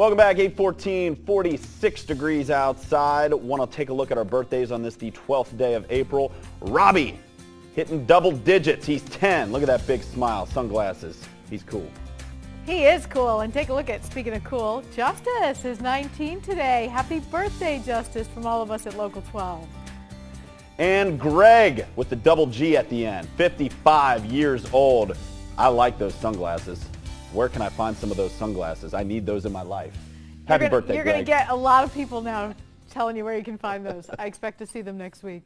Welcome back, 814, 46 degrees outside. Want to take a look at our birthdays on this, the 12th day of April. Robbie, hitting double digits. He's 10. Look at that big smile, sunglasses. He's cool. He is cool. And take a look at, speaking of cool, Justice is 19 today. Happy birthday, Justice, from all of us at Local 12. And Greg with the double G at the end, 55 years old. I like those sunglasses. Where can I find some of those sunglasses? I need those in my life. Happy you're gonna, birthday, You're going to get a lot of people now telling you where you can find those. I expect to see them next week.